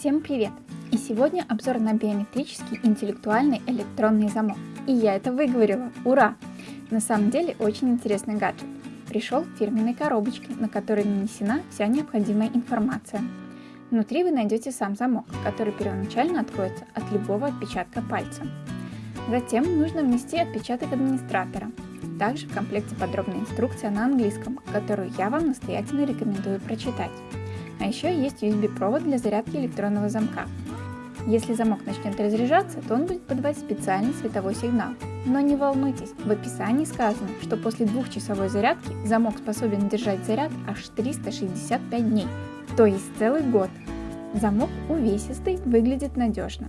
Всем привет! И сегодня обзор на биометрический интеллектуальный электронный замок. И я это выговорила, ура! На самом деле очень интересный гаджет. Пришел в фирменной коробочке, на которой нанесена вся необходимая информация. Внутри вы найдете сам замок, который первоначально откроется от любого отпечатка пальца. Затем нужно внести отпечаток администратора. Также в комплекте подробная инструкция на английском, которую я вам настоятельно рекомендую прочитать. А еще есть USB-провод для зарядки электронного замка. Если замок начнет разряжаться, то он будет подавать специальный световой сигнал. Но не волнуйтесь, в описании сказано, что после двухчасовой зарядки замок способен держать заряд аж 365 дней, то есть целый год. Замок увесистый, выглядит надежно.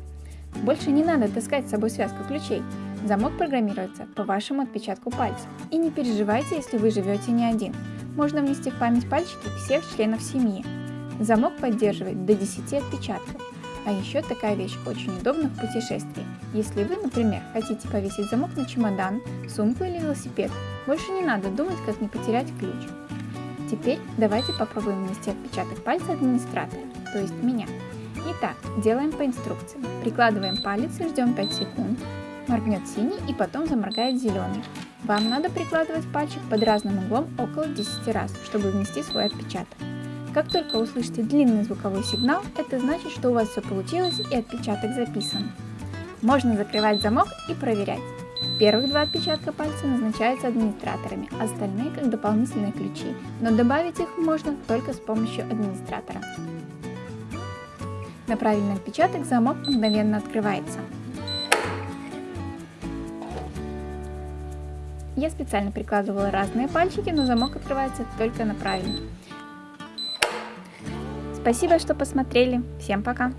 Больше не надо таскать с собой связку ключей. Замок программируется по вашему отпечатку пальца. И не переживайте, если вы живете не один. Можно внести в память пальчики всех членов семьи, Замок поддерживает до 10 отпечатков. А еще такая вещь очень удобна в путешествии. Если вы, например, хотите повесить замок на чемодан, сумку или велосипед, больше не надо думать, как не потерять ключ. Теперь давайте попробуем внести отпечаток пальца администратора, то есть меня. Итак, делаем по инструкции. Прикладываем палец и ждем 5 секунд. Моргнет синий и потом заморгает зеленый. Вам надо прикладывать пальчик под разным углом около 10 раз, чтобы внести свой отпечаток. Как только услышите длинный звуковой сигнал, это значит, что у вас все получилось и отпечаток записан. Можно закрывать замок и проверять. Первых два отпечатка пальца назначаются администраторами, остальные как дополнительные ключи, но добавить их можно только с помощью администратора. На правильный отпечаток замок мгновенно открывается. Я специально прикладывала разные пальчики, но замок открывается только на правильный. Спасибо, что посмотрели. Всем пока!